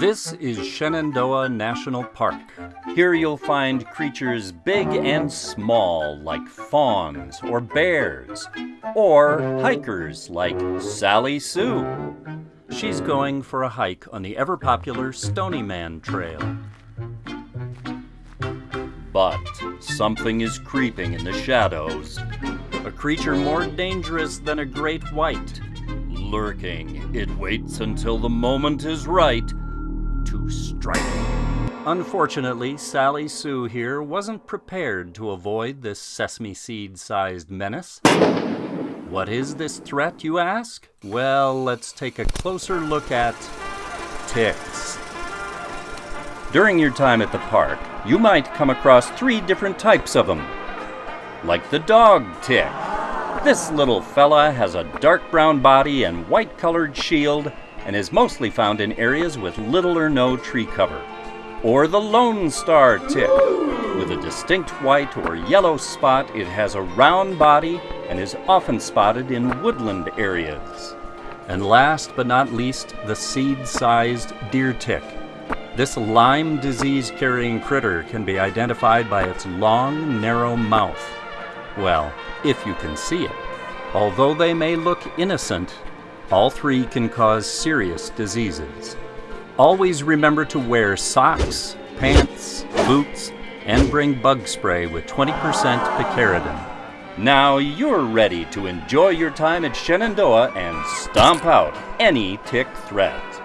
This is Shenandoah National Park. Here you'll find creatures big and small, like fawns or bears, or hikers like Sally Sue. She's going for a hike on the ever popular Stony Man Trail. But something is creeping in the shadows. A creature more dangerous than a great white. Lurking, it waits until the moment is right to strike. Unfortunately, Sally Sue here wasn't prepared to avoid this sesame seed sized menace. What is this threat, you ask? Well, let's take a closer look at ticks. During your time at the park, you might come across three different types of them. Like the dog tick. This little fella has a dark brown body and white colored shield and is mostly found in areas with little or no tree cover. Or the Lone Star tick. With a distinct white or yellow spot, it has a round body and is often spotted in woodland areas. And last but not least, the seed sized deer tick. This Lyme disease carrying critter can be identified by its long, narrow mouth. Well, if you can see it. Although they may look innocent, all three can cause serious diseases. Always remember to wear socks, pants, boots, and bring bug spray with 20% picaridin. Now you're ready to enjoy your time at Shenandoah and stomp out any tick threat.